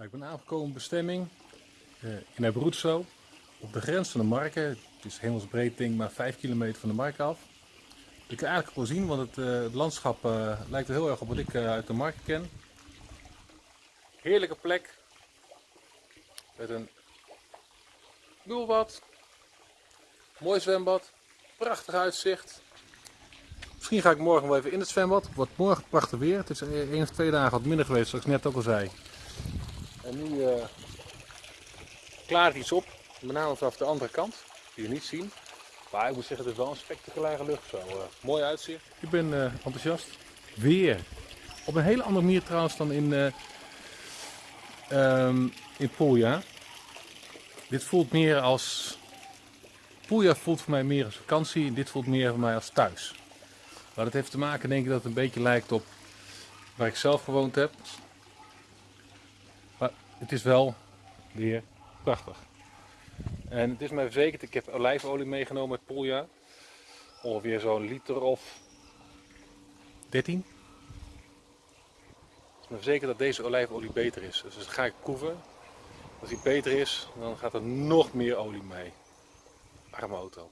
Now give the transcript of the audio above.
Nou, ik ben aangekomen bestemming uh, in Abruzzo, op de grens van de Marken. Het is hemelsbreed ding, maar 5 kilometer van de Marken af. Ik kan eigenlijk wel zien, want het, uh, het landschap uh, lijkt er heel erg op wat ik uit de Marken ken. Heerlijke plek, met een bubbelbad, mooi zwembad, prachtig uitzicht. Misschien ga ik morgen wel even in het zwembad. Het wordt morgen prachtig weer. Het is één of twee dagen wat minder geweest, zoals ik net ook al zei. En nu uh, klaart iets op, met name vanaf de andere kant, die je niet zien. Maar ik moet zeggen, het is wel een spectaculaire lucht zo. Uh, mooi uitzicht. Ik ben uh, enthousiast. Weer. Op een hele andere manier trouwens dan in, um, in. Dit voelt meer als... Puglia voelt voor mij meer als vakantie en dit voelt meer voor mij als thuis. Maar dat heeft te maken denk ik dat het een beetje lijkt op waar ik zelf gewoond heb. Het is wel weer prachtig. En het is mij verzekerd, ik heb olijfolie meegenomen uit Puglia. Ongeveer zo'n liter of 13. Het is me verzekerd dat deze olijfolie beter is. Dus dat ga ik proeven. Als die beter is, dan gaat er nog meer olie mee. Arme auto.